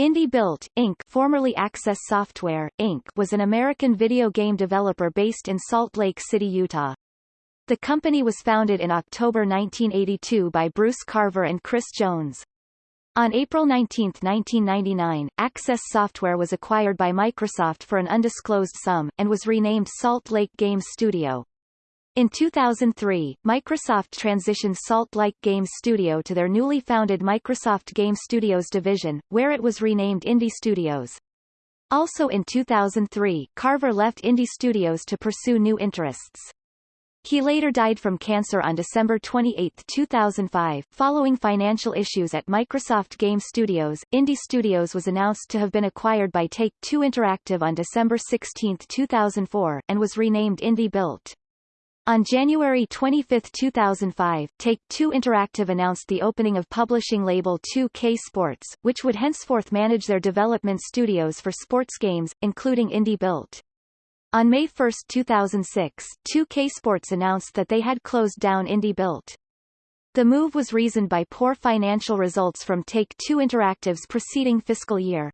Indie Built, Inc. formerly Access Software, Inc. was an American video game developer based in Salt Lake City, Utah. The company was founded in October 1982 by Bruce Carver and Chris Jones. On April 19, 1999, Access Software was acquired by Microsoft for an undisclosed sum, and was renamed Salt Lake Games Studio. In 2003, Microsoft transitioned Salt Lake Games Studio to their newly founded Microsoft Game Studios division, where it was renamed Indie Studios. Also in 2003, Carver left Indie Studios to pursue new interests. He later died from cancer on December 28, 2005. Following financial issues at Microsoft Game Studios, Indie Studios was announced to have been acquired by Take-Two Interactive on December 16, 2004, and was renamed Indie Built. On January 25, 2005, Take-Two Interactive announced the opening of publishing label 2K Sports, which would henceforth manage their development studios for sports games, including Indie Built. On May 1, 2006, 2K Sports announced that they had closed down Indie Built. The move was reasoned by poor financial results from Take-Two Interactive's preceding fiscal year.